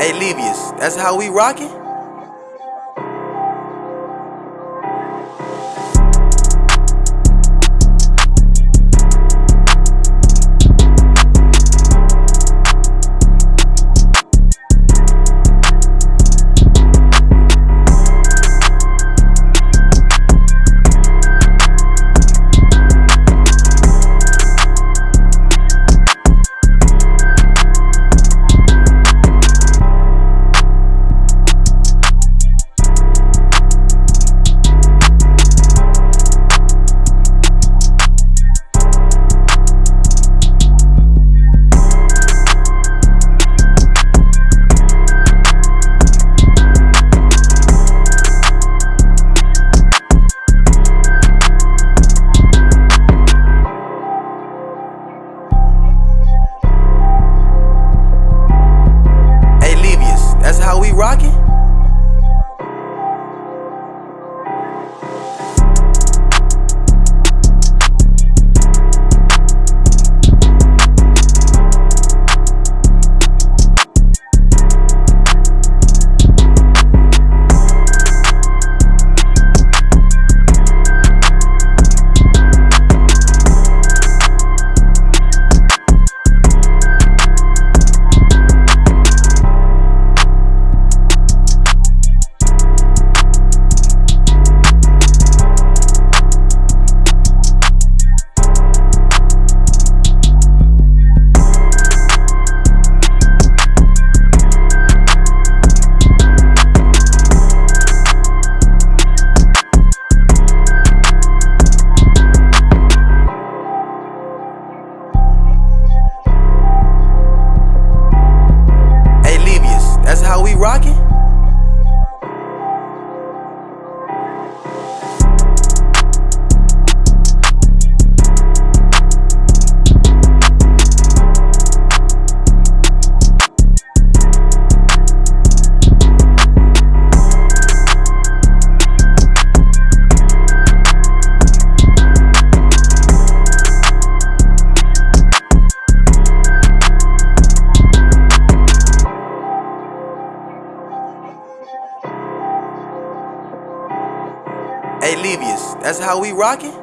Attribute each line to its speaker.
Speaker 1: Hey, Levius, that's how we rockin'? Hey, Levius, that's how we rockin'?